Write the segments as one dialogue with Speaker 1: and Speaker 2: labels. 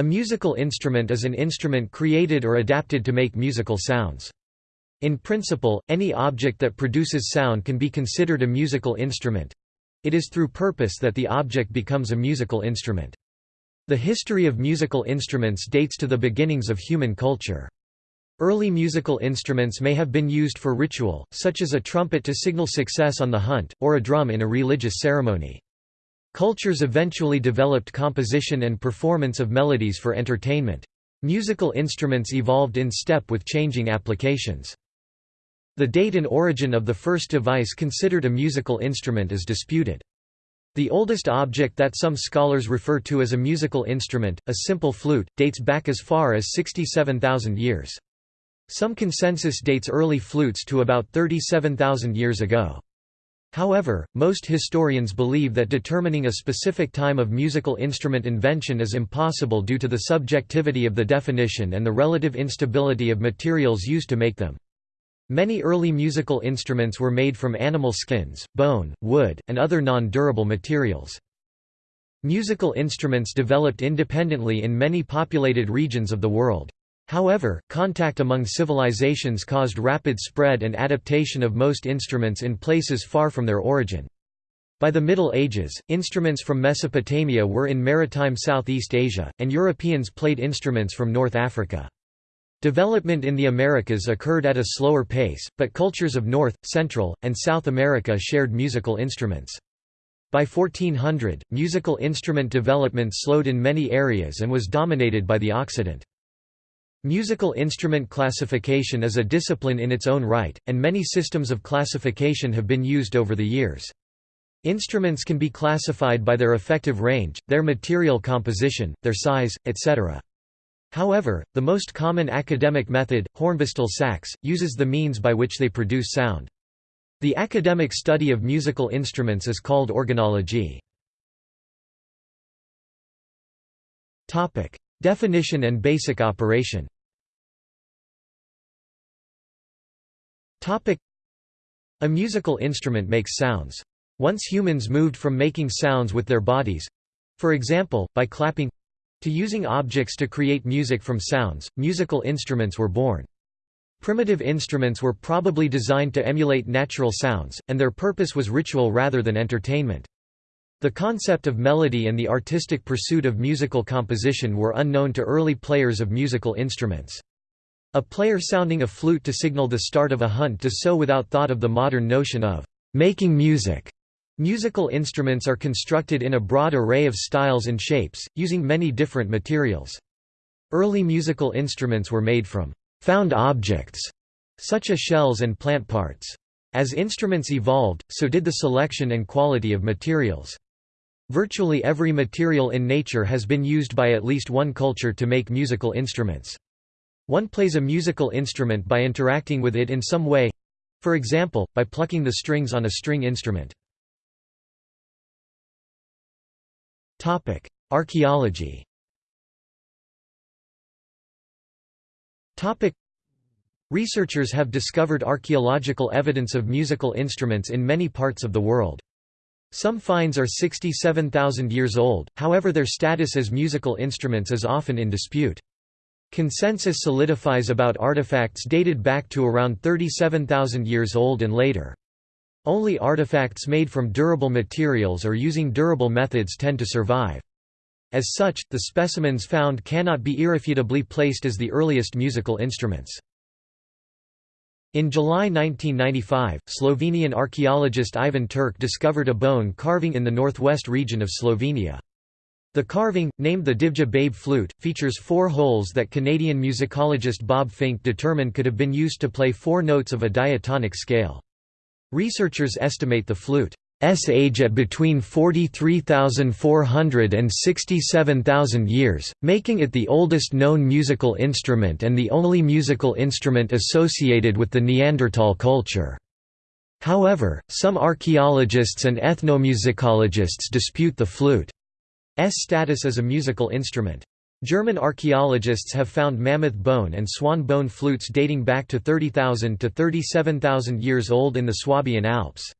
Speaker 1: A musical instrument is an instrument created or adapted to make musical sounds. In principle, any object that produces sound can be considered a musical instrument. It is through purpose that the object becomes a musical instrument. The history of musical instruments dates to the beginnings of human culture. Early musical instruments may have been used for ritual, such as a trumpet to signal success on the hunt, or a drum in a religious ceremony. Cultures eventually developed composition and performance of melodies for entertainment. Musical instruments evolved in step with changing applications. The date and origin of the first device considered a musical instrument is disputed. The oldest object that some scholars refer to as a musical instrument, a simple flute, dates back as far as 67,000 years. Some consensus dates early flutes to about 37,000 years ago. However, most historians believe that determining a specific time of musical instrument invention is impossible due to the subjectivity of the definition and the relative instability of materials used to make them. Many early musical instruments were made from animal skins, bone, wood, and other non-durable materials. Musical instruments developed independently in many populated regions of the world. However, contact among civilizations caused rapid spread and adaptation of most instruments in places far from their origin. By the Middle Ages, instruments from Mesopotamia were in maritime Southeast Asia, and Europeans played instruments from North Africa. Development in the Americas occurred at a slower pace, but cultures of North, Central, and South America shared musical instruments. By 1400, musical instrument development slowed in many areas and was dominated by the Occident. Musical instrument classification is a discipline in its own right, and many systems of classification have been used over the years. Instruments can be classified by their effective range, their material composition, their size, etc. However, the most common academic method, Hornbostel Sachs, uses the means by which they produce sound. The academic study of musical instruments is called organology. Definition and basic operation A musical instrument makes sounds. Once humans moved from making sounds with their bodies—for example, by clapping, to using objects to create music from sounds, musical instruments were born. Primitive instruments were probably designed to emulate natural sounds, and their purpose was ritual rather than entertainment. The concept of melody and the artistic pursuit of musical composition were unknown to early players of musical instruments. A player sounding a flute to signal the start of a hunt does so without thought of the modern notion of making music. Musical instruments are constructed in a broad array of styles and shapes, using many different materials. Early musical instruments were made from found objects, such as shells and plant parts. As instruments evolved, so did the selection and quality of materials. Virtually every material in nature has been used by at least one culture to make musical instruments. One plays a musical instrument by interacting with it in some way—for example, by plucking the strings on a string instrument. Archaeology. Researchers have discovered archaeological evidence of musical instruments in many parts of the world. Some finds are 67,000 years old, however their status as musical instruments is often in dispute. Consensus solidifies about artifacts dated back to around 37,000 years old and later. Only artifacts made from durable materials or using durable methods tend to survive. As such, the specimens found cannot be irrefutably placed as the earliest musical instruments. In July 1995, Slovenian archaeologist Ivan Turk discovered a bone carving in the northwest region of Slovenia. The carving, named the Divje Babe flute, features four holes that Canadian musicologist Bob Fink determined could have been used to play four notes of a diatonic scale. Researchers estimate the flute's age at between 43,400 and 67,000 years, making it the oldest known musical instrument and the only musical instrument associated with the Neanderthal culture. However, some archaeologists and ethnomusicologists dispute the flute's status as a musical instrument. German archaeologists have found mammoth bone and swan bone flutes dating back to 30,000 to 37,000 years old in the Swabian Alps.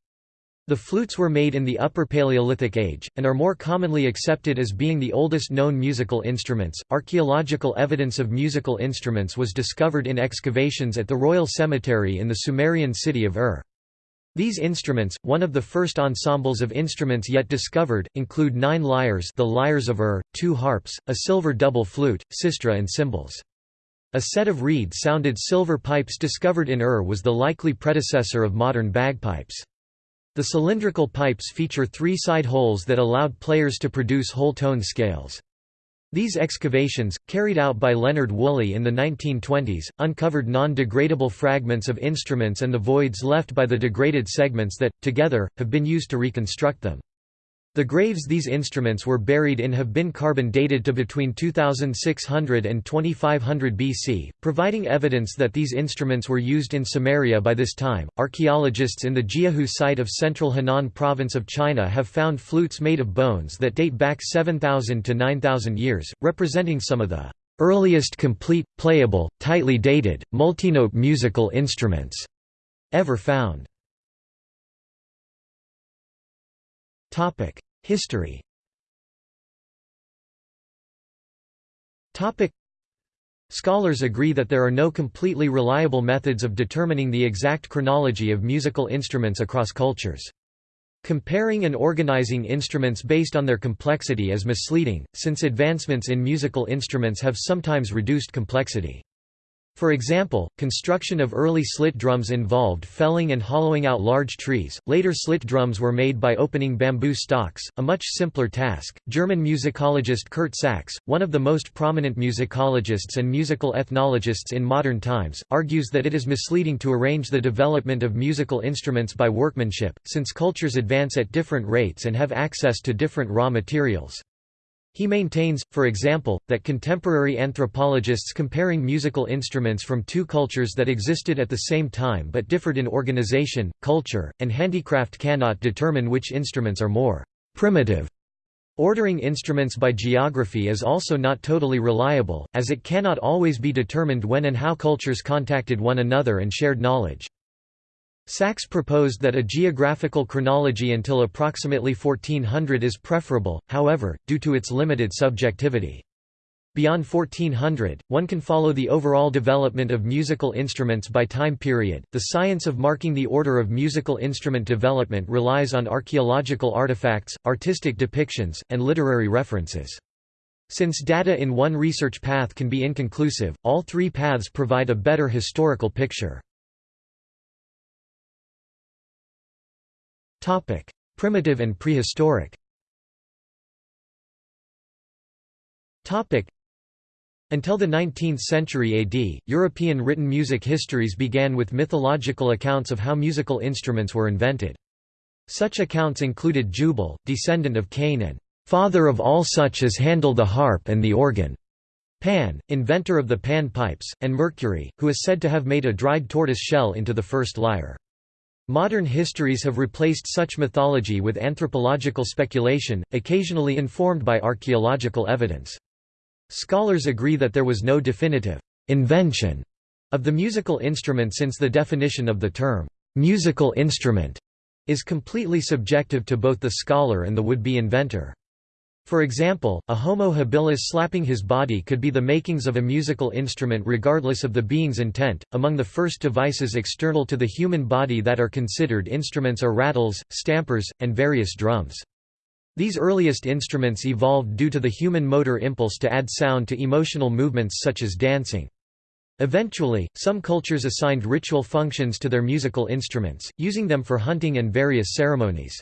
Speaker 1: The flutes were made in the Upper Paleolithic Age, and are more commonly accepted as being the oldest known musical instruments. Archaeological evidence of musical instruments was discovered in excavations at the Royal Cemetery in the Sumerian city of Ur. These instruments, one of the first ensembles of instruments yet discovered, include nine lyres the lyres of Ur, two harps, a silver double flute, sistra and cymbals. A set of reed-sounded silver pipes discovered in Ur was the likely predecessor of modern bagpipes. The cylindrical pipes feature three side holes that allowed players to produce whole tone scales. These excavations, carried out by Leonard Woolley in the 1920s, uncovered non-degradable fragments of instruments and the voids left by the degraded segments that, together, have been used to reconstruct them. The graves these instruments were buried in have been carbon dated to between 2600 and 2500 BC, providing evidence that these instruments were used in Sumeria by this time. Archaeologists in the Jiahu site of central Henan province of China have found flutes made of bones that date back 7000 to 9000 years, representing some of the earliest complete, playable, tightly dated, multinote musical instruments ever found. History Scholars agree that there are no completely reliable methods of determining the exact chronology of musical instruments across cultures. Comparing and organizing instruments based on their complexity is misleading, since advancements in musical instruments have sometimes reduced complexity. For example, construction of early slit drums involved felling and hollowing out large trees. Later slit drums were made by opening bamboo stalks, a much simpler task. German musicologist Curt Sachs, one of the most prominent musicologists and musical ethnologists in modern times, argues that it is misleading to arrange the development of musical instruments by workmanship, since cultures advance at different rates and have access to different raw materials. He maintains, for example, that contemporary anthropologists comparing musical instruments from two cultures that existed at the same time but differed in organization, culture, and handicraft cannot determine which instruments are more primitive. Ordering instruments by geography is also not totally reliable, as it cannot always be determined when and how cultures contacted one another and shared knowledge. Sachs proposed that a geographical chronology until approximately 1400 is preferable, however, due to its limited subjectivity. Beyond 1400, one can follow the overall development of musical instruments by time period. The science of marking the order of musical instrument development relies on archaeological artifacts, artistic depictions, and literary references. Since data in one research path can be inconclusive, all three paths provide a better historical picture. Topic: Primitive and prehistoric. Topic: Until the 19th century AD, European written music histories began with mythological accounts of how musical instruments were invented. Such accounts included Jubal, descendant of Cain and father of all such as handle the harp and the organ. Pan, inventor of the pan pipes, and Mercury, who is said to have made a dried tortoise shell into the first lyre. Modern histories have replaced such mythology with anthropological speculation, occasionally informed by archaeological evidence. Scholars agree that there was no definitive invention of the musical instrument since the definition of the term musical instrument is completely subjective to both the scholar and the would-be inventor. For example, a homo habilis slapping his body could be the makings of a musical instrument regardless of the being's intent. Among the first devices external to the human body that are considered instruments are rattles, stampers, and various drums. These earliest instruments evolved due to the human motor impulse to add sound to emotional movements such as dancing. Eventually, some cultures assigned ritual functions to their musical instruments, using them for hunting and various ceremonies.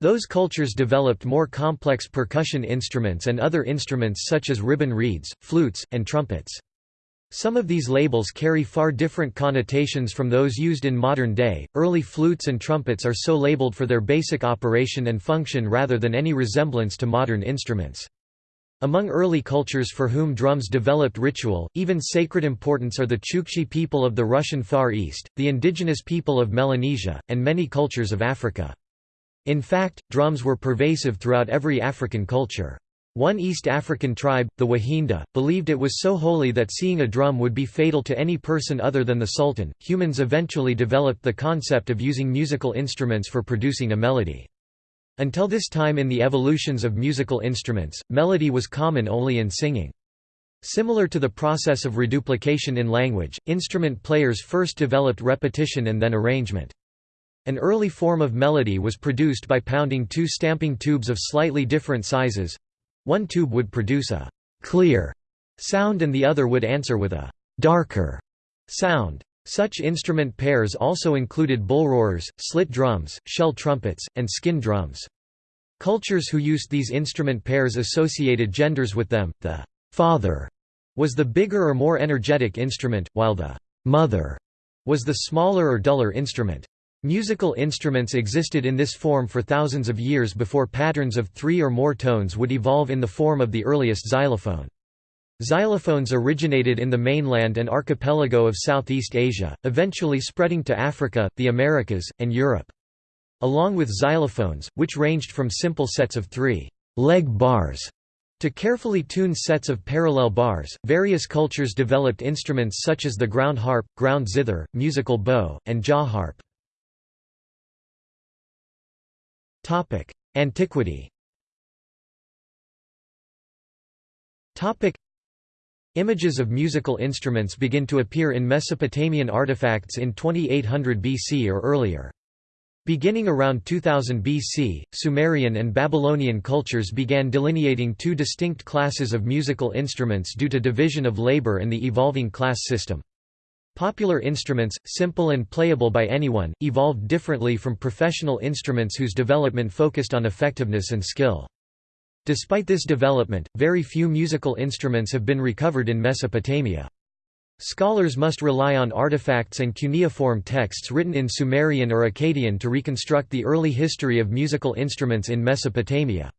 Speaker 1: Those cultures developed more complex percussion instruments and other instruments such as ribbon reeds, flutes, and trumpets. Some of these labels carry far different connotations from those used in modern day. Early flutes and trumpets are so labeled for their basic operation and function rather than any resemblance to modern instruments. Among early cultures for whom drums developed ritual, even sacred importance are the Chukchi people of the Russian Far East, the indigenous people of Melanesia, and many cultures of Africa. In fact, drums were pervasive throughout every African culture. One East African tribe, the Wahinda, believed it was so holy that seeing a drum would be fatal to any person other than the sultan. Humans eventually developed the concept of using musical instruments for producing a melody. Until this time in the evolutions of musical instruments, melody was common only in singing. Similar to the process of reduplication in language, instrument players first developed repetition and then arrangement. An early form of melody was produced by pounding two stamping tubes of slightly different sizes, one tube would produce a «clear» sound and the other would answer with a «darker» sound. Such instrument pairs also included bullroarers, slit drums, shell trumpets, and skin drums. Cultures who used these instrument pairs associated genders with them. The father was the bigger or more energetic instrument, while the mother was the smaller or duller instrument. Musical instruments existed in this form for thousands of years before patterns of three or more tones would evolve in the form of the earliest xylophone. Xylophones originated in the mainland and archipelago of Southeast Asia, eventually spreading to Africa, the Americas, and Europe. Along with xylophones, which ranged from simple sets of three leg bars to carefully tuned sets of parallel bars, various cultures developed instruments such as the ground harp, ground zither, musical bow, and jaw harp. Antiquity Images of musical instruments begin to appear in Mesopotamian artifacts in 2800 BC or earlier. Beginning around 2000 BC, Sumerian and Babylonian cultures began delineating two distinct classes of musical instruments due to division of labor and the evolving class system. Popular instruments, simple and playable by anyone, evolved differently from professional instruments whose development focused on effectiveness and skill. Despite this development, very few musical instruments have been recovered in Mesopotamia. Scholars must rely on artifacts and cuneiform texts written in Sumerian or Akkadian to reconstruct the early history of musical instruments in Mesopotamia.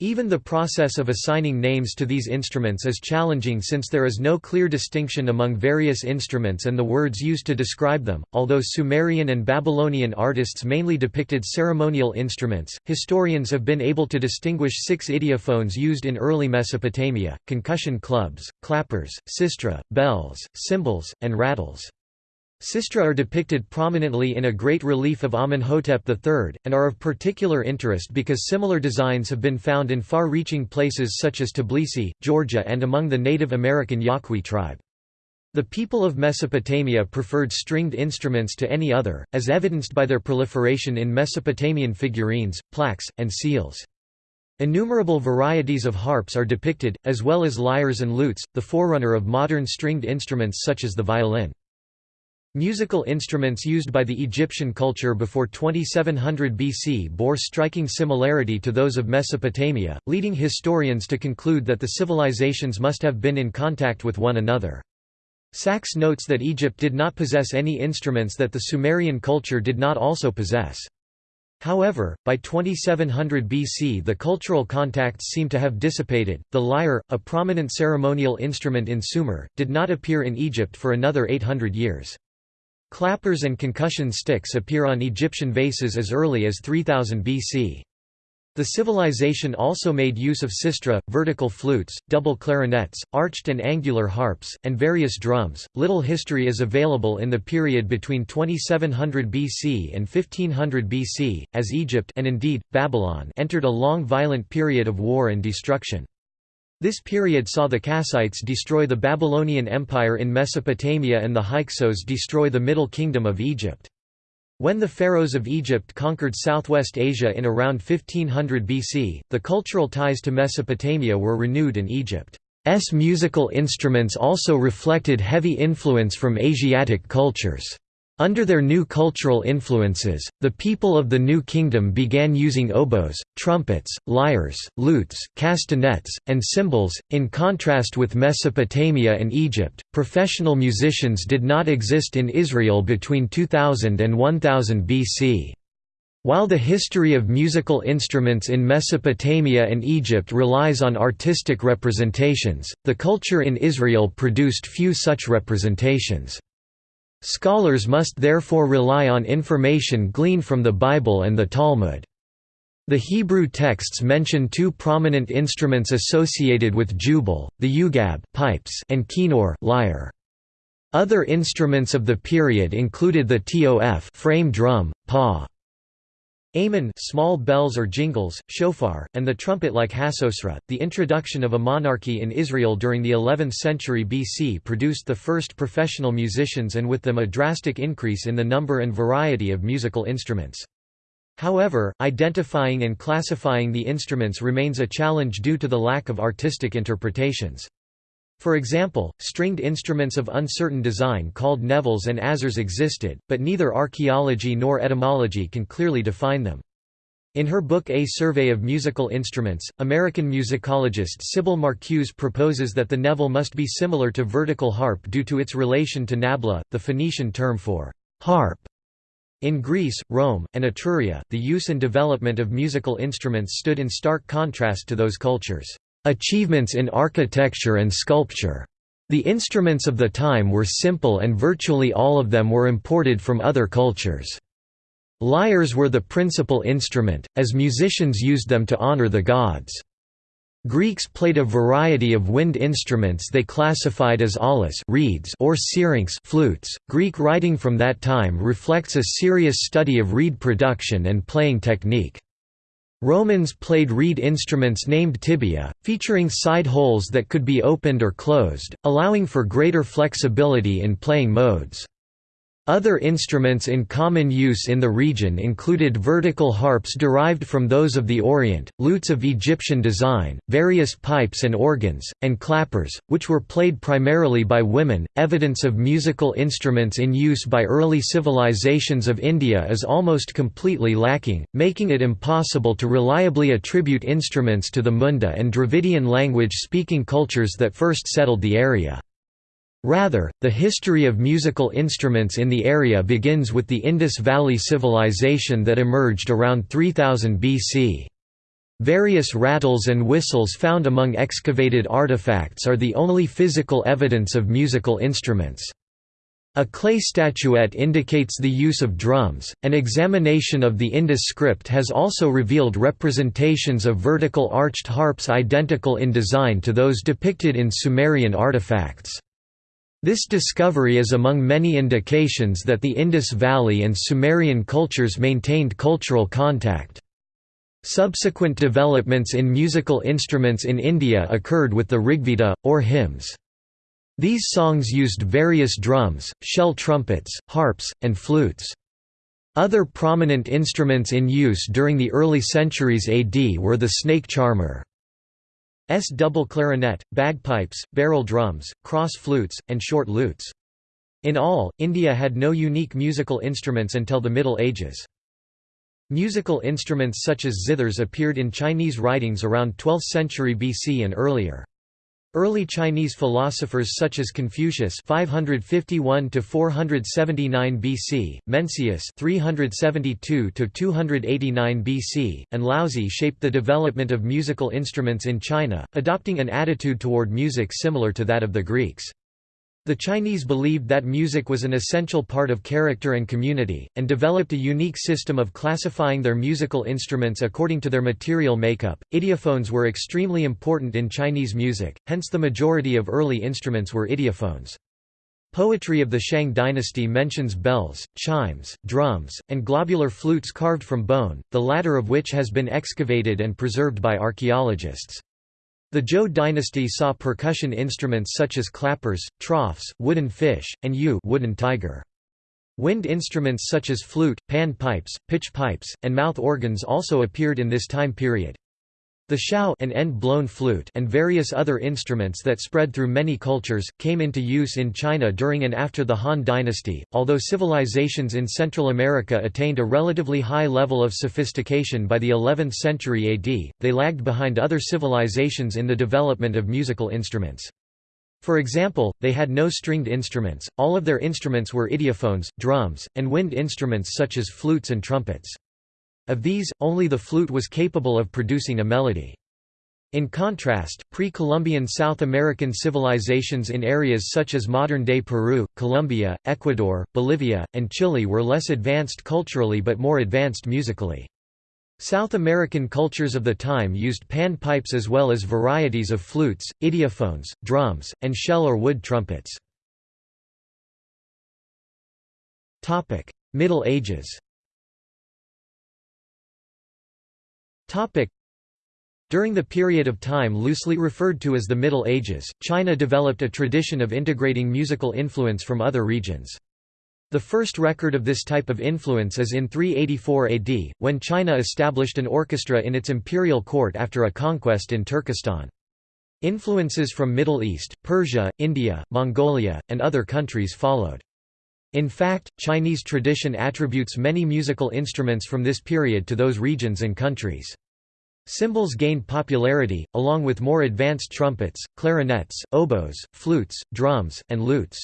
Speaker 1: Even the process of assigning names to these instruments is challenging since there is no clear distinction among various instruments and the words used to describe them. Although Sumerian and Babylonian artists mainly depicted ceremonial instruments, historians have been able to distinguish six idiophones used in early Mesopotamia concussion clubs, clappers, sistra, bells, cymbals, and rattles. Sistra are depicted prominently in a great relief of Amenhotep III, and are of particular interest because similar designs have been found in far-reaching places such as Tbilisi, Georgia and among the Native American Yaqui tribe. The people of Mesopotamia preferred stringed instruments to any other, as evidenced by their proliferation in Mesopotamian figurines, plaques, and seals. Innumerable varieties of harps are depicted, as well as lyres and lutes, the forerunner of modern stringed instruments such as the violin. Musical instruments used by the Egyptian culture before 2700 BC bore striking similarity to those of Mesopotamia, leading historians to conclude that the civilizations must have been in contact with one another. Sachs notes that Egypt did not possess any instruments that the Sumerian culture did not also possess. However, by 2700 BC the cultural contacts seem to have dissipated. The lyre, a prominent ceremonial instrument in Sumer, did not appear in Egypt for another 800 years. Clappers and concussion sticks appear on Egyptian vases as early as 3000 BC. The civilization also made use of sistra, vertical flutes, double clarinets, arched and angular harps, and various drums. Little history is available in the period between 2700 BC and 1500 BC, as Egypt and indeed Babylon entered a long violent period of war and destruction. This period saw the Kassites destroy the Babylonian Empire in Mesopotamia and the Hyksos destroy the Middle Kingdom of Egypt. When the pharaohs of Egypt conquered southwest Asia in around 1500 BC, the cultural ties to Mesopotamia were renewed in Egypt. S musical instruments also reflected heavy influence from Asiatic cultures. Under their new cultural influences, the people of the New Kingdom began using oboes, trumpets, lyres, lutes, castanets, and cymbals. In contrast with Mesopotamia and Egypt, professional musicians did not exist in Israel between 2000 and 1000 BC. While the history of musical instruments in Mesopotamia and Egypt relies on artistic representations, the culture in Israel produced few such representations. Scholars must therefore rely on information gleaned from the Bible and the Talmud. The Hebrew texts mention two prominent instruments associated with Jubal, the ugab pipes and kinnor lyre. Other instruments of the period included the tof frame drum, pa, Amen small bells or jingles, shofar, and the trumpet like hasosra. The introduction of a monarchy in Israel during the 11th century BC produced the first professional musicians and with them a drastic increase in the number and variety of musical instruments. However, identifying and classifying the instruments remains a challenge due to the lack of artistic interpretations. For example, stringed instruments of uncertain design called nevels and azers existed, but neither archaeology nor etymology can clearly define them. In her book A Survey of Musical Instruments, American musicologist Sybil Marcuse proposes that the nevel must be similar to vertical harp due to its relation to nabla, the Phoenician term for harp. In Greece, Rome, and Etruria, the use and development of musical instruments stood in stark contrast to those cultures' achievements in architecture and sculpture. The instruments of the time were simple and virtually all of them were imported from other cultures. Lyres were the principal instrument, as musicians used them to honor the gods. Greeks played a variety of wind instruments they classified as aulos reeds or syrinx flutes. Greek writing from that time reflects a serious study of reed production and playing technique. Romans played reed instruments named tibia, featuring side holes that could be opened or closed, allowing for greater flexibility in playing modes. Other instruments in common use in the region included vertical harps derived from those of the Orient, lutes of Egyptian design, various pipes and organs, and clappers, which were played primarily by women. Evidence of musical instruments in use by early civilizations of India is almost completely lacking, making it impossible to reliably attribute instruments to the Munda and Dravidian language speaking cultures that first settled the area. Rather, the history of musical instruments in the area begins with the Indus Valley Civilization that emerged around 3000 BC. Various rattles and whistles found among excavated artifacts are the only physical evidence of musical instruments. A clay statuette indicates the use of drums. An examination of the Indus script has also revealed representations of vertical arched harps identical in design to those depicted in Sumerian artifacts. This discovery is among many indications that the Indus Valley and Sumerian cultures maintained cultural contact. Subsequent developments in musical instruments in India occurred with the Rigveda, or hymns. These songs used various drums, shell trumpets, harps, and flutes. Other prominent instruments in use during the early centuries AD were the snake charmer. S double clarinet, bagpipes, barrel drums, cross flutes, and short lutes. In all, India had no unique musical instruments until the Middle Ages. Musical instruments such as zithers appeared in Chinese writings around 12th century BC and earlier. Early Chinese philosophers such as Confucius 551 to 479 BC, Mencius 372 to 289 BC, and Laozi shaped the development of musical instruments in China, adopting an attitude toward music similar to that of the Greeks. The Chinese believed that music was an essential part of character and community, and developed a unique system of classifying their musical instruments according to their material makeup. Idiophones were extremely important in Chinese music, hence the majority of early instruments were idiophones. Poetry of the Shang dynasty mentions bells, chimes, drums, and globular flutes carved from bone, the latter of which has been excavated and preserved by archaeologists. The Zhou dynasty saw percussion instruments such as clappers, troughs, wooden fish, and yu wooden tiger. Wind instruments such as flute, pan pipes, pitch pipes, and mouth organs also appeared in this time period. The xiao an end-blown flute and various other instruments that spread through many cultures, came into use in China during and after the Han dynasty. Although civilizations in Central America attained a relatively high level of sophistication by the 11th century AD, they lagged behind other civilizations in the development of musical instruments. For example, they had no stringed instruments, all of their instruments were idiophones, drums, and wind instruments such as flutes and trumpets. Of these, only the flute was capable of producing a melody. In contrast, pre-Columbian South American civilizations in areas such as modern-day Peru, Colombia, Ecuador, Bolivia, and Chile were less advanced culturally but more advanced musically. South American cultures of the time used panpipes as well as varieties of flutes, idiophones, drums, and shell or wood trumpets. Middle Ages During the period of time loosely referred to as the Middle Ages, China developed a tradition of integrating musical influence from other regions. The first record of this type of influence is in 384 AD, when China established an orchestra in its imperial court after a conquest in Turkestan. Influences from Middle East, Persia, India, Mongolia, and other countries followed. In fact, Chinese tradition attributes many musical instruments from this period to those regions and countries. Cymbals gained popularity, along with more advanced trumpets, clarinets, oboes, flutes, drums, and lutes.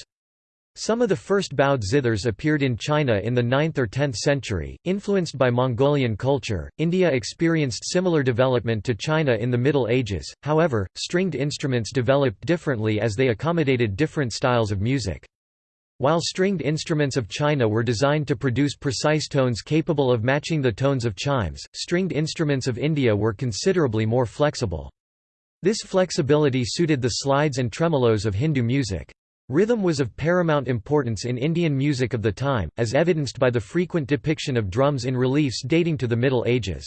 Speaker 1: Some of the first bowed zithers appeared in China in the 9th or 10th century, influenced by Mongolian culture. India experienced similar development to China in the Middle Ages, however, stringed instruments developed differently as they accommodated different styles of music. While stringed instruments of China were designed to produce precise tones capable of matching the tones of chimes, stringed instruments of India were considerably more flexible. This flexibility suited the slides and tremolos of Hindu music. Rhythm was of paramount importance in Indian music of the time, as evidenced by the frequent depiction of drums in reliefs dating to the Middle Ages.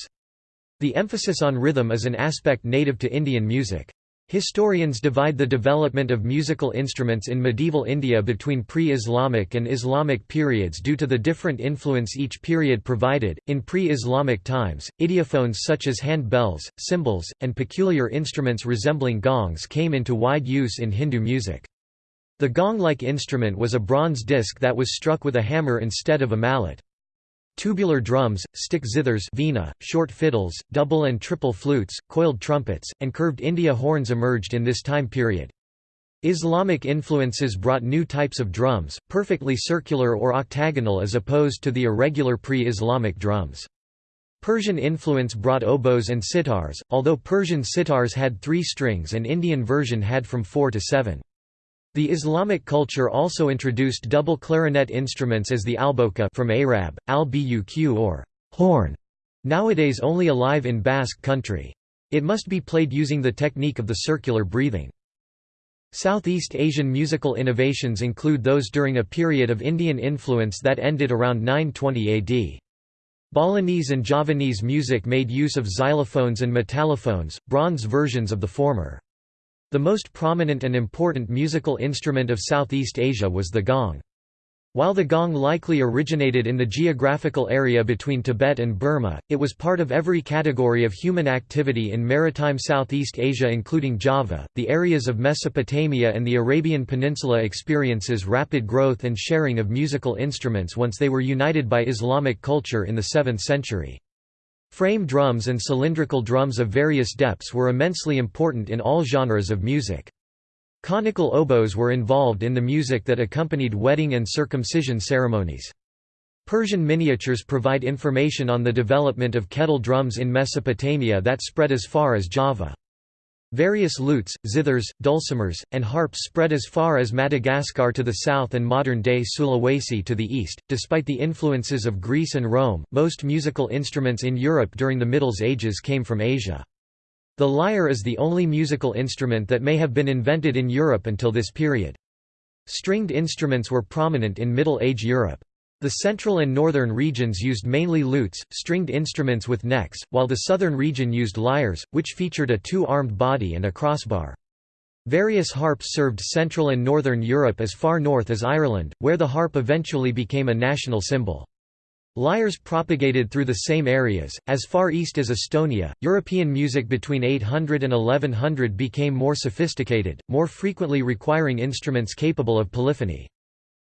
Speaker 1: The emphasis on rhythm is an aspect native to Indian music. Historians divide the development of musical instruments in medieval India between pre-Islamic and Islamic periods due to the different influence each period provided. In pre-Islamic times, idiophones such as hand bells, cymbals, and peculiar instruments resembling gongs came into wide use in Hindu music. The gong-like instrument was a bronze disc that was struck with a hammer instead of a mallet. Tubular drums, stick zithers vina, short fiddles, double and triple flutes, coiled trumpets, and curved India horns emerged in this time period. Islamic influences brought new types of drums, perfectly circular or octagonal as opposed to the irregular pre-Islamic drums. Persian influence brought oboes and sitars, although Persian sitars had three strings and Indian version had from four to seven. The Islamic culture also introduced double clarinet instruments as the alboka from Arab, al-buq or horn, nowadays only alive in Basque country. It must be played using the technique of the circular breathing. Southeast Asian musical innovations include those during a period of Indian influence that ended around 920 AD. Balinese and Javanese music made use of xylophones and metallophones, bronze versions of the former. The most prominent and important musical instrument of Southeast Asia was the gong. While the gong likely originated in the geographical area between Tibet and Burma, it was part of every category of human activity in maritime Southeast Asia including Java. The areas of Mesopotamia and the Arabian Peninsula experiences rapid growth and sharing of musical instruments once they were united by Islamic culture in the 7th century. Frame drums and cylindrical drums of various depths were immensely important in all genres of music. Conical oboes were involved in the music that accompanied wedding and circumcision ceremonies. Persian miniatures provide information on the development of kettle drums in Mesopotamia that spread as far as Java. Various lutes, zithers, dulcimers, and harps spread as far as Madagascar to the south and modern-day Sulawesi to the east. Despite the influences of Greece and Rome, most musical instruments in Europe during the Middle Ages came from Asia. The lyre is the only musical instrument that may have been invented in Europe until this period. Stringed instruments were prominent in Middle Age Europe. The central and northern regions used mainly lutes, stringed instruments with necks, while the southern region used lyres, which featured a two-armed body and a crossbar. Various harps served Central and Northern Europe as far north as Ireland, where the harp eventually became a national symbol. Lyres propagated through the same areas, as far east as Estonia. European music between 800 and 1100 became more sophisticated, more frequently requiring instruments capable of polyphony.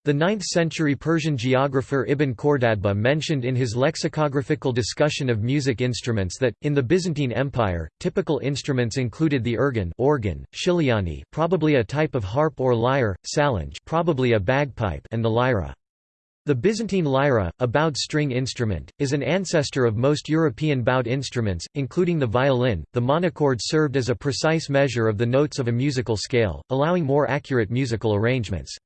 Speaker 1: The 9th-century Persian geographer Ibn Khordadbeh mentioned in his lexicographical discussion of music instruments that, in the Byzantine Empire, typical instruments included the urgan organ, shiliani probably a type of harp or lyre, salange probably a bagpipe and the lyra. The Byzantine lyra, a bowed string instrument, is an ancestor of most European bowed instruments, including the violin. The monochord served as a precise measure of the notes of a musical scale, allowing more accurate musical arrangements.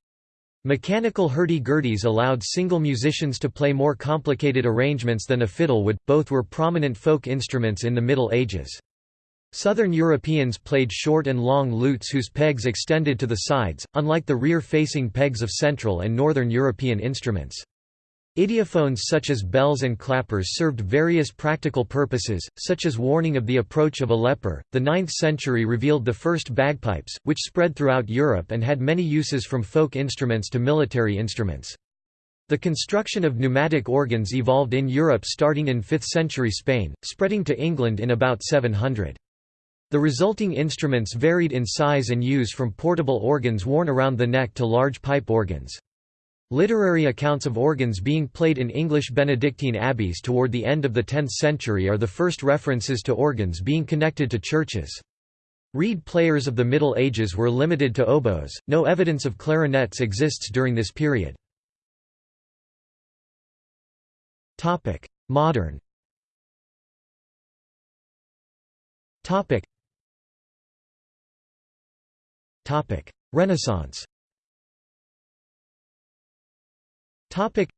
Speaker 1: Mechanical hurdy-gurdies allowed single musicians to play more complicated arrangements than a fiddle would, both were prominent folk instruments in the Middle Ages. Southern Europeans played short and long lutes whose pegs extended to the sides, unlike the rear-facing pegs of Central and Northern European instruments. Idiophones such as bells and clappers served various practical purposes, such as warning of the approach of a leper. The 9th century revealed the first bagpipes, which spread throughout Europe and had many uses from folk instruments to military instruments. The construction of pneumatic organs evolved in Europe starting in 5th century Spain, spreading to England in about 700. The resulting instruments varied in size and use from portable organs worn around the neck to large pipe organs. Literary accounts of organs being played in English Benedictine abbeys toward the end of the 10th century are the first references to organs being connected to churches. Reed players of the Middle Ages were limited to oboes, no evidence of clarinets exists during this period. Modern Renaissance Topic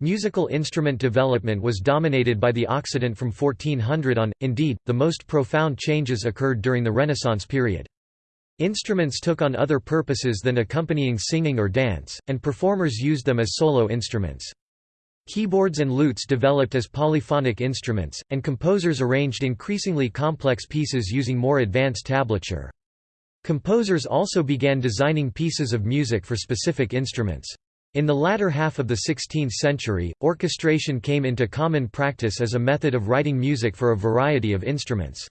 Speaker 1: Musical instrument development was dominated by the Occident from 1400 on, indeed, the most profound changes occurred during the Renaissance period. Instruments took on other purposes than accompanying singing or dance, and performers used them as solo instruments. Keyboards and lutes developed as polyphonic instruments, and composers arranged increasingly complex pieces using more advanced tablature. Composers also began designing pieces of music for specific instruments. In the latter half of the 16th century, orchestration came into common practice as a method of writing music for a variety of instruments.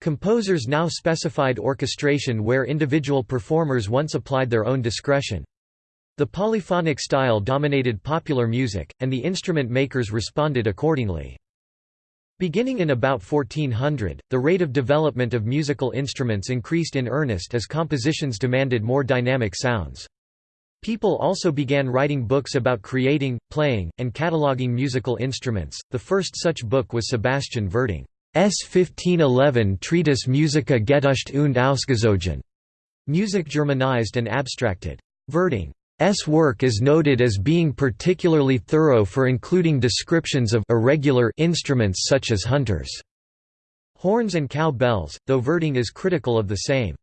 Speaker 1: Composers now specified orchestration where individual performers once applied their own discretion. The polyphonic style dominated popular music, and the instrument makers responded accordingly. Beginning in about 1400, the rate of development of musical instruments increased in earnest as compositions demanded more dynamic sounds. People also began writing books about creating, playing, and cataloging musical instruments. The first such book was Sebastian Virdung's 1511 Treatise Musica Getüscht und Ausgezogen, music Germanized and abstracted. Virdung's work is noted as being particularly thorough for including descriptions of irregular instruments such as hunters' horns and cow bells, though Verding is critical of the same.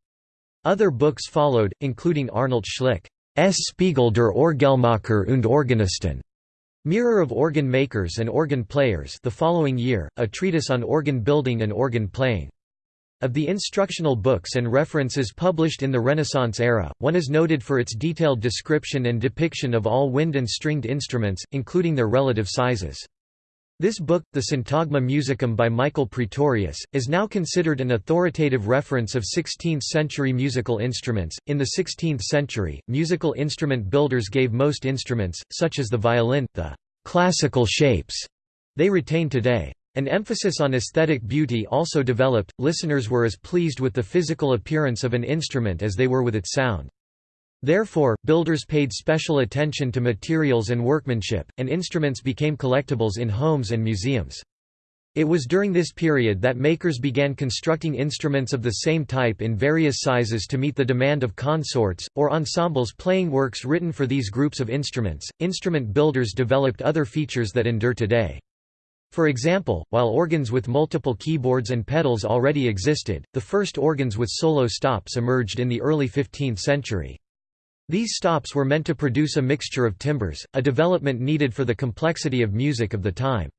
Speaker 1: Other books followed, including Arnold Schlick. S. Spiegel der Orgelmacher und Organisten. Mirror of Organ Makers and Organ Players the following year, a treatise on organ building and organ playing. Of the instructional books and references published in the Renaissance era, one is noted for its detailed description and depiction of all wind and stringed instruments, including their relative sizes. This book, the Syntagma Musicum by Michael Praetorius, is now considered an authoritative reference of 16th-century musical instruments. In the 16th century, musical instrument builders gave most instruments, such as the violin, the classical shapes they retain today. An emphasis on aesthetic beauty also developed, listeners were as pleased with the physical appearance of an instrument as they were with its sound. Therefore, builders paid special attention to materials and workmanship, and instruments became collectibles in homes and museums. It was during this period that makers began constructing instruments of the same type in various sizes to meet the demand of consorts, or ensembles playing works written for these groups of instruments. Instrument builders developed other features that endure today. For example, while organs with multiple keyboards and pedals already existed, the first organs with solo stops emerged in the early 15th century. These stops were meant to produce a mixture of timbres, a development needed for the complexity of music of the time.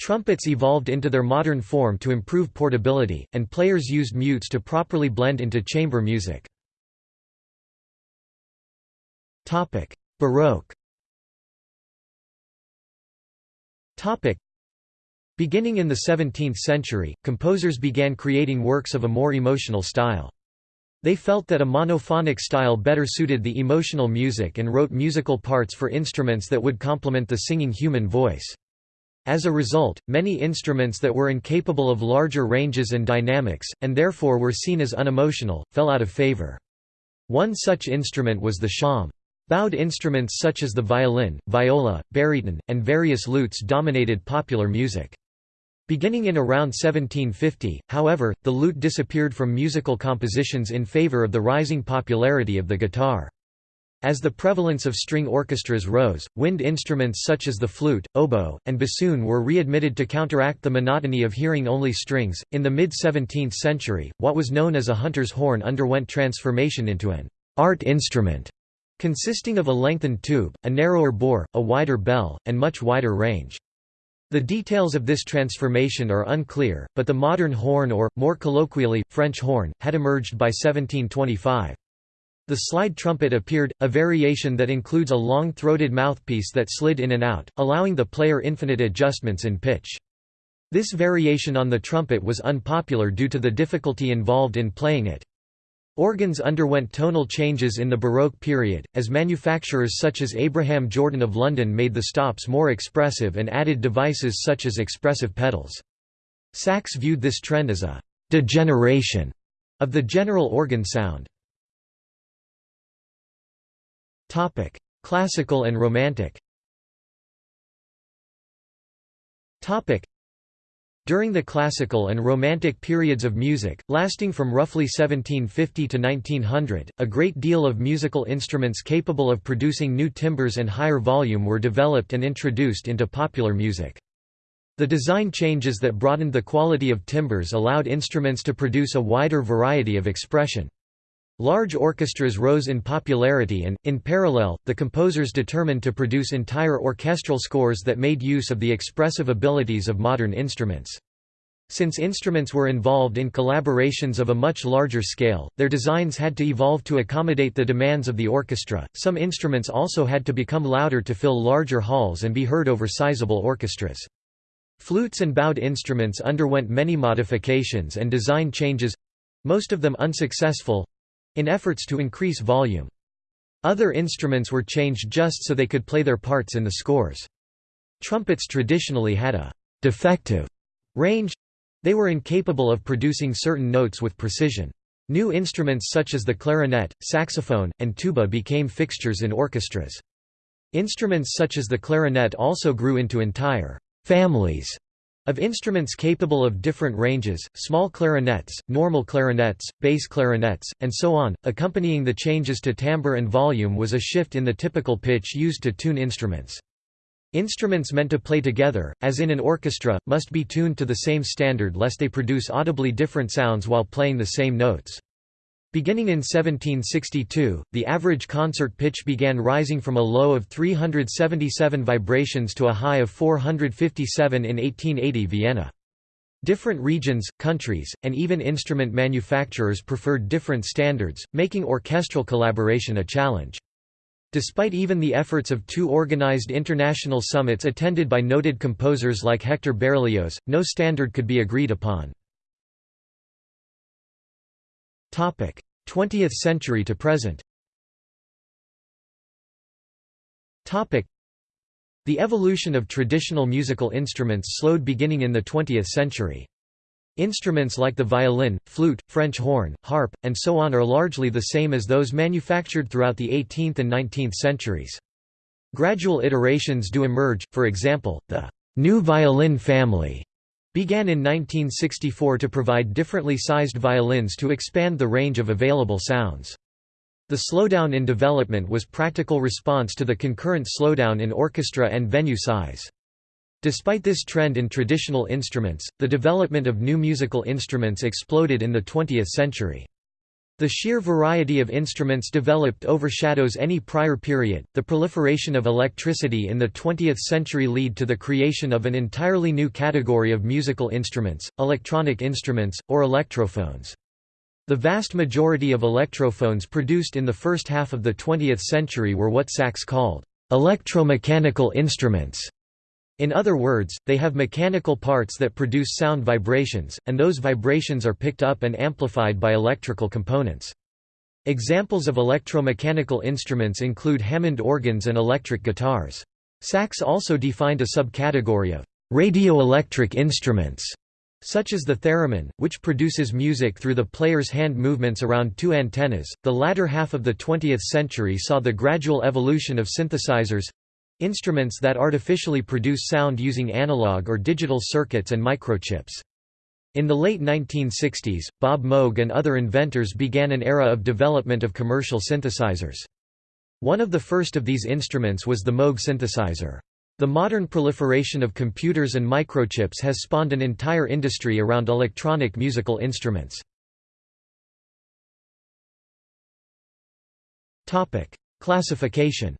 Speaker 1: Trumpets evolved into their modern form to improve portability, and players used mutes to properly blend into chamber music. Baroque Beginning in the 17th century, composers began creating works of a more emotional style. They felt that a monophonic style better suited the emotional music and wrote musical parts for instruments that would complement the singing human voice. As a result, many instruments that were incapable of larger ranges and dynamics, and therefore were seen as unemotional, fell out of favor. One such instrument was the shawm. Bowed instruments such as the violin, viola, baryton, and various lutes dominated popular music. Beginning in around 1750, however, the lute disappeared from musical compositions in favor of the rising popularity of the guitar. As the prevalence of string orchestras rose, wind instruments such as the flute, oboe, and bassoon were readmitted to counteract the monotony of hearing only strings. In the mid 17th century, what was known as a hunter's horn underwent transformation into an art instrument, consisting of a lengthened tube, a narrower bore, a wider bell, and much wider range. The details of this transformation are unclear, but the modern horn or, more colloquially, French horn, had emerged by 1725. The slide trumpet appeared, a variation that includes a long-throated mouthpiece that slid in and out, allowing the player infinite adjustments in pitch. This variation on the trumpet was unpopular due to the difficulty involved in playing it. Organs underwent tonal changes in the Baroque period, as manufacturers such as Abraham Jordan of London made the stops more expressive and added devices such as expressive pedals. Sachs viewed this trend as a «degeneration» of the general organ sound. Classical and Romantic. During the classical and romantic periods of music, lasting from roughly 1750 to 1900, a great deal of musical instruments capable of producing new timbres and higher volume were developed and introduced into popular music. The design changes that broadened the quality of timbres allowed instruments to produce a wider variety of expression. Large orchestras rose in popularity and, in parallel, the composers determined to produce entire orchestral scores that made use of the expressive abilities of modern instruments. Since instruments were involved in collaborations of a much larger scale, their designs had to evolve to accommodate the demands of the orchestra. Some instruments also had to become louder to fill larger halls and be heard over sizable orchestras. Flutes and bowed instruments underwent many modifications and design changes most of them unsuccessful in efforts to increase volume. Other instruments were changed just so they could play their parts in the scores. Trumpets traditionally had a «defective» range they were incapable of producing certain notes with precision. New instruments such as the clarinet, saxophone, and tuba became fixtures in orchestras. Instruments such as the clarinet also grew into entire «families» Of instruments capable of different ranges, small clarinets, normal clarinets, bass clarinets, and so on, accompanying the changes to timbre and volume was a shift in the typical pitch used to tune instruments. Instruments meant to play together, as in an orchestra, must be tuned to the same standard lest they produce audibly different sounds while playing the same notes. Beginning in 1762, the average concert pitch began rising from a low of 377 vibrations to a high of 457 in 1880 Vienna. Different regions, countries, and even instrument manufacturers preferred different standards, making orchestral collaboration a challenge. Despite even the efforts of two organized international summits attended by noted composers like Hector Berlioz, no standard could be agreed upon. 20th century to present The evolution of traditional musical instruments slowed beginning in the 20th century. Instruments like the violin, flute, French horn, harp, and so on are largely the same as those manufactured throughout the 18th and 19th centuries. Gradual iterations do emerge, for example, the new violin family began in 1964 to provide differently sized violins to expand the range of available sounds. The slowdown in development was practical response to the concurrent slowdown in orchestra and venue size. Despite this trend in traditional instruments, the development of new musical instruments exploded in the 20th century. The sheer variety of instruments developed overshadows any prior period. The proliferation of electricity in the 20th century led to the creation of an entirely new category of musical instruments, electronic instruments, or electrophones. The vast majority of electrophones produced in the first half of the 20th century were what Sachs called electromechanical instruments. In other words, they have mechanical parts that produce sound vibrations, and those vibrations are picked up and amplified by electrical components. Examples of electromechanical instruments include Hammond organs and electric guitars. Sachs also defined a subcategory of radioelectric instruments, such as the theremin, which produces music through the player's hand movements around two antennas. The latter half of the 20th century saw the gradual evolution of synthesizers Instruments that artificially produce sound using analog or digital circuits and microchips. In the late 1960s, Bob Moog and other inventors began an era of development of commercial synthesizers. One of the first of these instruments was the Moog synthesizer. The modern proliferation of computers and microchips has spawned an entire industry around electronic musical instruments. Classification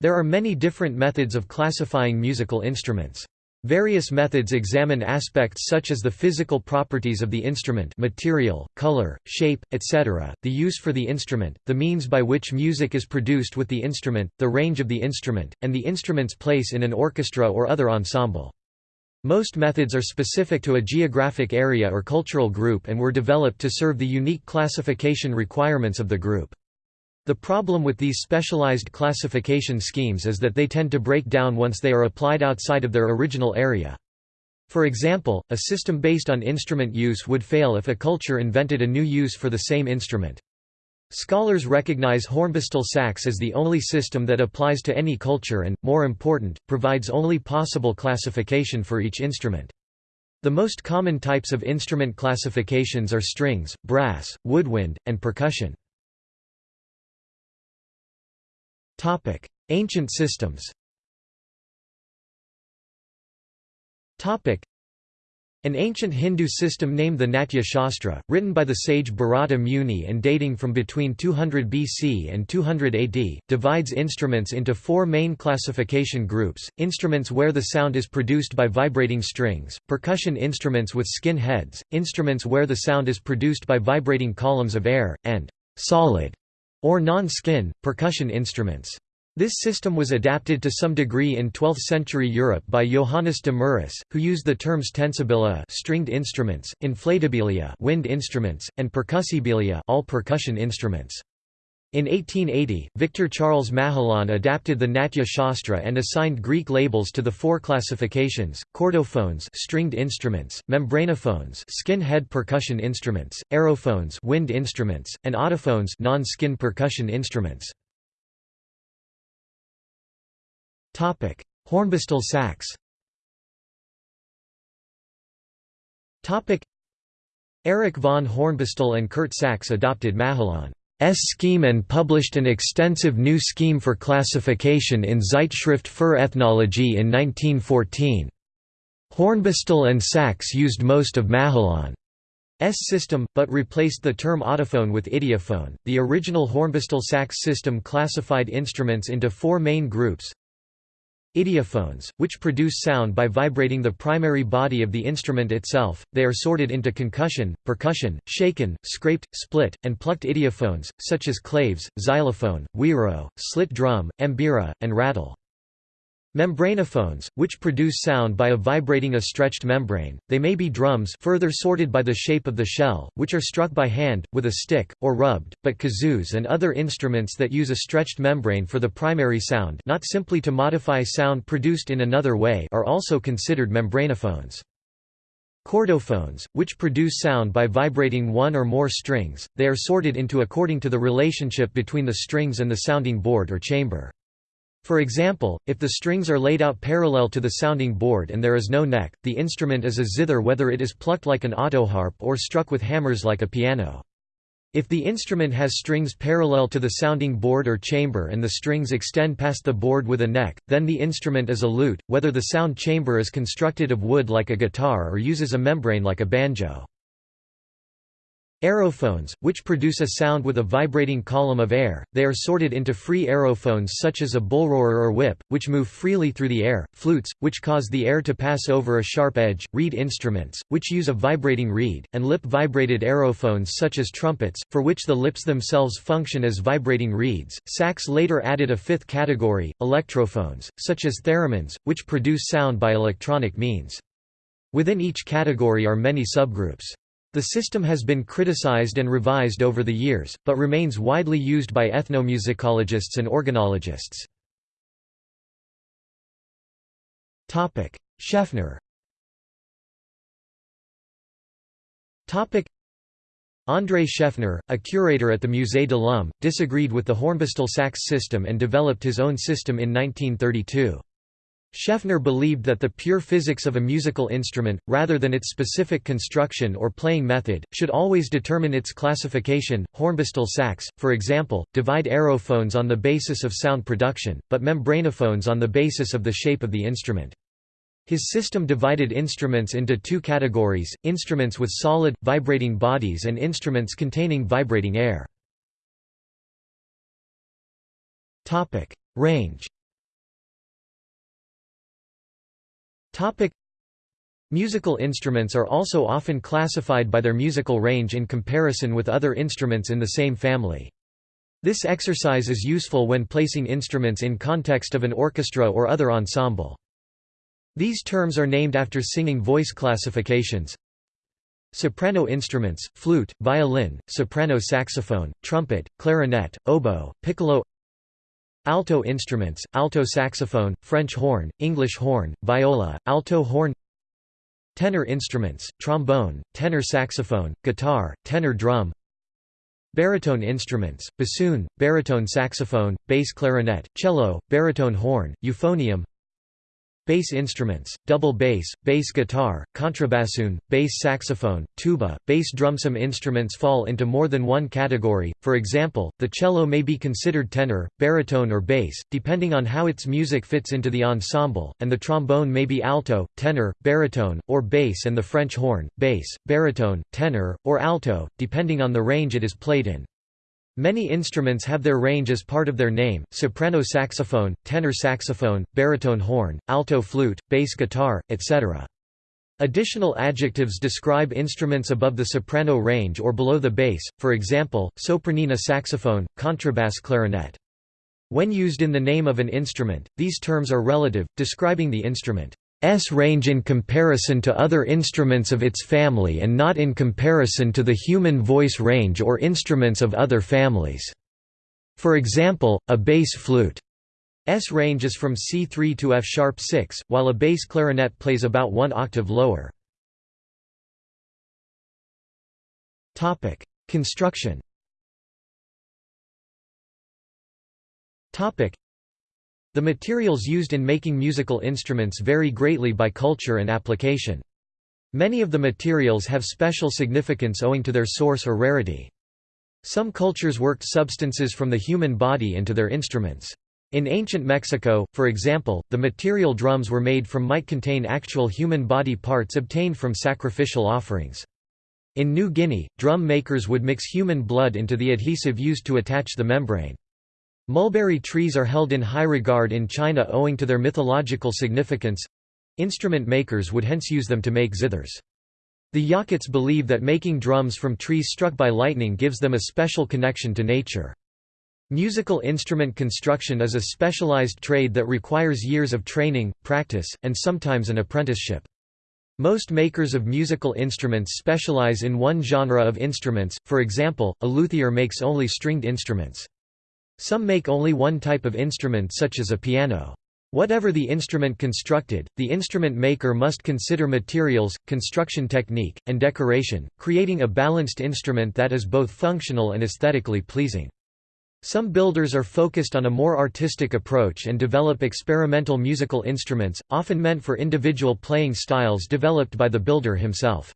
Speaker 1: There are many different methods of classifying musical instruments. Various methods examine aspects such as the physical properties of the instrument material, color, shape, etc., the use for the instrument, the means by which music is produced with the instrument, the range of the instrument, and the instrument's place in an orchestra or other ensemble. Most methods are specific to a geographic area or cultural group and were developed to serve the unique classification requirements of the group. The problem with these specialized classification schemes is that they tend to break down once they are applied outside of their original area. For example, a system based on instrument use would fail if a culture invented a new use for the same instrument. Scholars recognize Hornbostel Sachs as the only system that applies to any culture and, more important, provides only possible classification for each instrument. The most common types of instrument classifications are strings, brass, woodwind, and percussion. Topic: Ancient systems. Topic: An ancient Hindu system named the Natya Shastra, written by the sage Bharata Muni and dating from between 200 BC and 200 AD, divides instruments into four main classification groups, instruments where the sound is produced by vibrating strings, percussion instruments with skin heads, instruments where the sound is produced by vibrating columns of air, and solid or non-skin, percussion instruments. This system was adapted to some degree in 12th-century Europe by Johannes de Muris, who used the terms tensibilia stringed instruments, inflatibilia wind instruments, and percussibilia all percussion instruments. In 1880, Victor Charles Mahillon adapted the Natya Shastra and assigned Greek labels to the four classifications: chordophones, stringed instruments; membranophones, skin-head percussion instruments; aerophones, wind instruments; and autophones, non-skin percussion instruments. Topic: Hornbostel Sachs. Topic: Erich von Hornbostel and Curt Sachs adopted Mahillon scheme and published an extensive new scheme for classification in Zeitschrift für Ethnologie in 1914. Hornbostel and Sachs used most of Mahillon's system, but replaced the term autophone with idiophone. The original Hornbostel Sachs system classified instruments into four main groups Idiophones, which produce sound by vibrating the primary body of the instrument itself, they are sorted into concussion, percussion, shaken, scraped, split, and plucked idiophones, such as claves, xylophone, güiro, slit drum, ambira, and rattle. Membranophones, which produce sound by a vibrating a stretched membrane, they may be drums further sorted by the shape of the shell, which are struck by hand, with a stick, or rubbed, but kazoos and other instruments that use a stretched membrane for the primary sound not simply to modify sound produced in another way are also considered membranophones. Chordophones, which produce sound by vibrating one or more strings, they are sorted into according to the relationship between the strings and the sounding board or chamber. For example, if the strings are laid out parallel to the sounding board and there is no neck, the instrument is a zither whether it is plucked like an autoharp or struck with hammers like a piano. If the instrument has strings parallel to the sounding board or chamber and the strings extend past the board with a neck, then the instrument is a lute, whether the sound chamber is constructed of wood like a guitar or uses a membrane like a banjo. Aerophones, which produce a sound with a vibrating column of air, they are sorted into free aerophones such as a bullroarer or whip, which move freely through the air, flutes, which cause the air to pass over a sharp edge, reed instruments, which use a vibrating reed, and lip-vibrated aerophones such as trumpets, for which the lips themselves function as vibrating reeds. Sachs later added a fifth category, electrophones, such as theremins, which produce sound by electronic means. Within each category are many subgroups. The system has been criticized and revised over the years, but remains widely used by ethnomusicologists and organologists. Schaeffner André Schaeffner, a curator at the Musée de l'Homme, disagreed with the Hornbostel Sachs system and developed his own system in 1932. Schaeffner believed that the pure physics of a musical instrument, rather than its specific construction or playing method, should always determine its classification. Hornbostel Sachs, for example, divide aerophones on the basis of sound production, but membranophones on the basis of the shape of the instrument. His system divided instruments into two categories, instruments with solid, vibrating bodies and instruments containing vibrating air. Range Musical instruments are also often classified by their musical range in comparison with other instruments in the same family. This exercise is useful when placing instruments in context of an orchestra or other ensemble. These terms are named after singing voice classifications. Soprano instruments, flute, violin, soprano saxophone, trumpet, clarinet, oboe, piccolo Alto instruments, alto saxophone, French horn, English horn, viola, alto horn Tenor instruments, trombone, tenor saxophone, guitar, tenor drum Baritone instruments, bassoon, baritone saxophone, bass clarinet, cello, baritone horn, euphonium Bass instruments, double bass, bass guitar, contrabassoon, bass saxophone, tuba, bass drum. Some instruments fall into more than one category, for example, the cello may be considered tenor, baritone or bass, depending on how its music fits into the ensemble, and the trombone may be alto, tenor, baritone, or bass and the French horn, bass, baritone, tenor, or alto, depending on the range it is played in. Many instruments have their range as part of their name, soprano saxophone, tenor saxophone, baritone horn, alto flute, bass guitar, etc. Additional adjectives describe instruments above the soprano range or below the bass, for example, sopranina saxophone, contrabass clarinet. When used in the name of an instrument, these terms are relative, describing the instrument. S range in comparison to other instruments of its family and not in comparison to the human voice range or instruments of other families. For example, a bass flute S range is from C3 to F-sharp 6, while a bass clarinet plays about one octave lower. Construction the materials used in making musical instruments vary greatly by culture and application. Many of the materials have special significance owing to their source or rarity. Some cultures worked substances from the human body into their instruments. In ancient Mexico, for example, the material drums were made from might contain actual human body parts obtained from sacrificial offerings. In New Guinea, drum makers would mix human blood into the adhesive used to attach the membrane. Mulberry trees are held in high regard in China owing to their mythological significance. Instrument makers would hence use them to make zithers. The Yakuts believe that making drums from trees struck by lightning gives them a special connection to nature. Musical instrument construction is a specialized trade that requires years of training, practice, and sometimes an apprenticeship. Most makers of musical instruments specialize in one genre of instruments, for example, a luthier makes only stringed instruments. Some make only one type of instrument such as a piano. Whatever the instrument constructed, the instrument maker must consider materials, construction technique, and decoration, creating a balanced instrument that is both functional and aesthetically pleasing. Some builders are focused on a more artistic approach and develop experimental musical instruments, often meant for individual playing styles developed by the builder himself.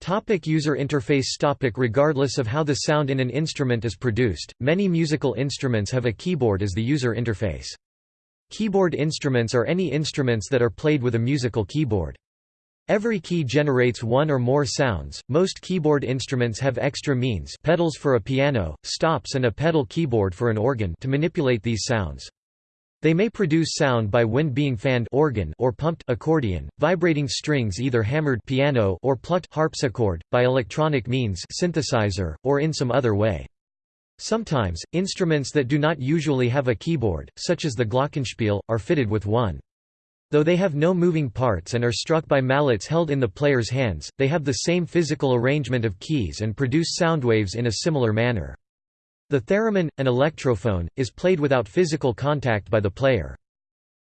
Speaker 1: Topic user interface topic Regardless of how the sound in an instrument is produced, many musical instruments have a keyboard as the user interface. Keyboard instruments are any instruments that are played with a musical keyboard. Every key generates one or more sounds. Most keyboard instruments have extra means, pedals for a piano, stops and a pedal keyboard for an organ to manipulate these sounds. They may produce sound by wind being fanned organ or pumped accordion, vibrating strings either hammered piano or plucked harpsichord, by electronic means synthesizer, or in some other way. Sometimes, instruments that do not usually have a keyboard, such as the glockenspiel, are fitted with one. Though they have no moving parts and are struck by mallets held in the player's hands, they have the same physical arrangement of keys and produce sound waves in a similar manner. The theremin, an electrophone, is played without physical contact by the player.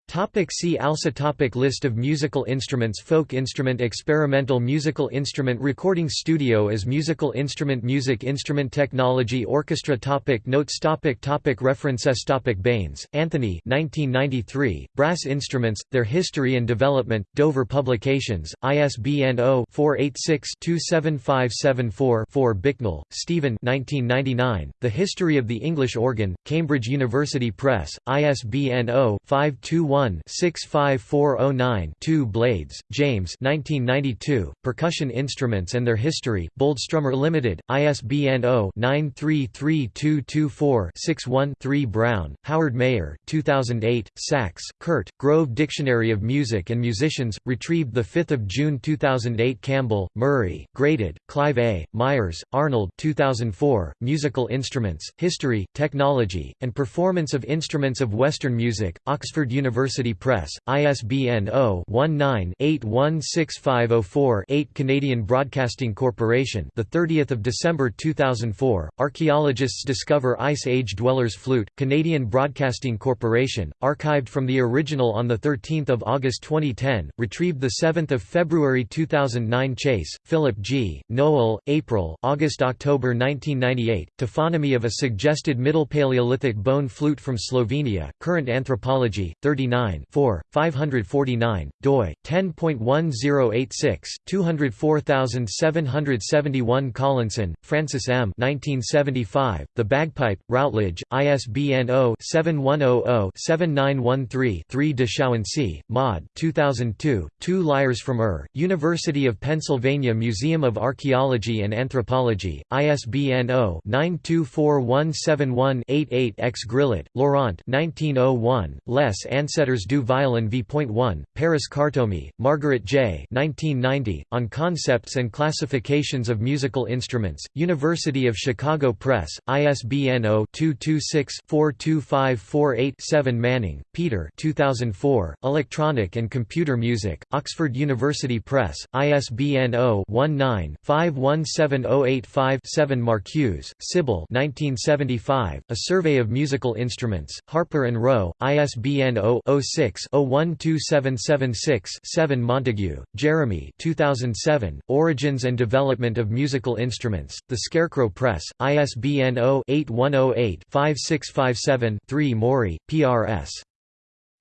Speaker 1: Topic see also topic List of musical instruments Folk instrument Experimental musical instrument Recording studio as musical instrument Music instrument Technology Orchestra topic Notes topic topic References topic Baines, Anthony 1993, Brass Instruments, Their History and Development, Dover Publications, ISBN 0-486-27574-4 Bicknell, Stephen 1999, The History of the English Organ, Cambridge University Press, ISBN 0 521 1-65409-2 Blades, James 1992, Percussion Instruments and Their History, Boldstrummer Limited, ISBN 0-933224-61-3 Brown, Howard Mayer 2008, Sachs, Curt, Grove Dictionary of Music and Musicians, retrieved 5 June 2008 Campbell, Murray, Greated, Clive A., Myers, Arnold 2004, Musical Instruments, History, Technology, and Performance of Instruments of Western Music, Oxford University University Press, ISBN 0-19-816504-8 Canadian Broadcasting Corporation the 30th of December 2004 Archaeologists discover Ice Age dwellers flute Canadian Broadcasting Corporation archived from the original on the 13th of August 2010 retrieved the 7th of February 2009 Chase Philip G Nowell April August October 1998 Taphonomy of a suggested Middle Paleolithic bone flute from Slovenia Current Anthropology 39 4, 549, doi, 10.1086, 204771 Collinson, Francis M. 1975, The Bagpipe, Routledge, ISBN 0-7100-7913-3 de Chauncey, Maud 2002, Two Lyres from Ur, University of Pennsylvania Museum of Archaeology and Anthropology, ISBN 0-924171-88 X Grillet, Laurent 1901, Les Ancêtres Letters du violon v.1, Paris Kartomi, Margaret J. 1990, On Concepts and Classifications of Musical Instruments, University of Chicago Press, ISBN 0-226-42548-7 Manning, Peter 2004, Electronic and Computer Music, Oxford University Press, ISBN 0-19-517085-7 Marcuse, Sybil 1975, A Survey of Musical Instruments, Harper and Row, ISBN 0 0-6-012776-7 Montagu, Jeremy 2007, Origins and Development of Musical Instruments, The Scarecrow Press, ISBN 0-8108-5657-3 Moorey, P.R.S.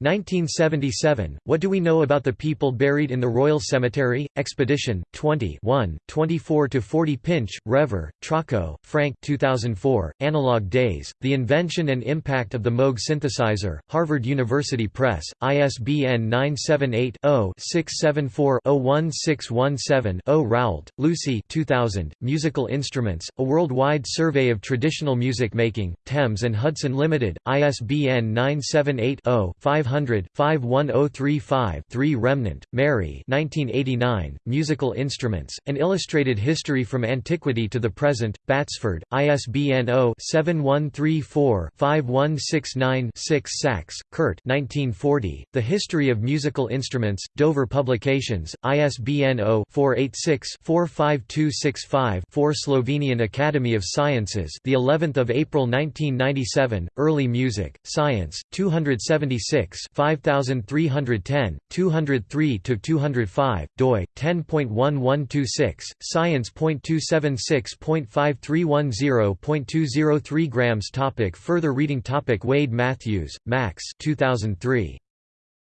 Speaker 1: 1977, What Do We Know About the People Buried in the Royal Cemetery? Expedition, 20 24–40 Pinch, Rever, Trocco, Frank 2004, Analog Days, The Invention and Impact of the Moog Synthesizer, Harvard University Press, ISBN 978-0-674-01617-0 Raoult, Lucy 2000, Musical Instruments, A Worldwide Survey of Traditional Music Making, Thames and Hudson Limited, ISBN 978 0 500 51035 3 Remnant, Mary 1989, Musical Instruments, An Illustrated History from Antiquity to the Present, Batsford, ISBN 0-7134-5169-6 Sachs, Curt 1940, The History of Musical Instruments, Dover Publications, ISBN 0-486-45265-4 Slovenian Academy of Sciences the 11th of April 1997, Early Music, Science, 276 5310, 203–205, doi, 10.1126, science.276.5310.203 grams topic Further reading topic Wade Matthews, Max 2003.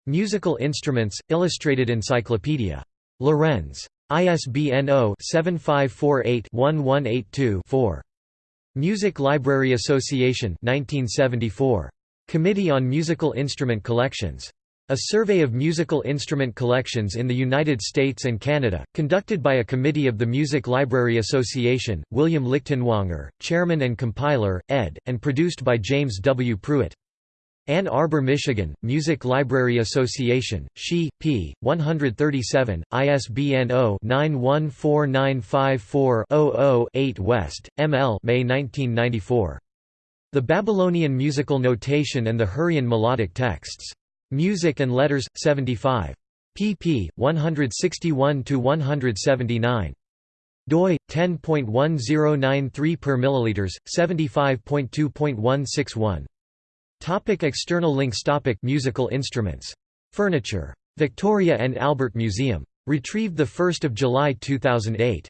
Speaker 1: Musical Instruments, Illustrated Encyclopedia. Lorenz. ISBN 0-7548-1182-4. Music Library Association 1974. Committee on Musical Instrument Collections. A survey of musical instrument collections in the United States and Canada, conducted by a committee of the Music Library Association, William Lichtenwanger, chairman and compiler, ed., and produced by James W. Pruitt. Ann Arbor, Michigan, Music Library Association, She, p. 137, ISBN 0-914954-00-8 West, M. L. May 1994. The Babylonian Musical Notation and the Hurrian Melodic Texts. Music and Letters, 75. pp. 161–179. doi 10.1093 per milliliters 75.2.161 topic external links topic musical instruments Furniture. Victoria and Albert Museum. Retrieved 1 July 2008.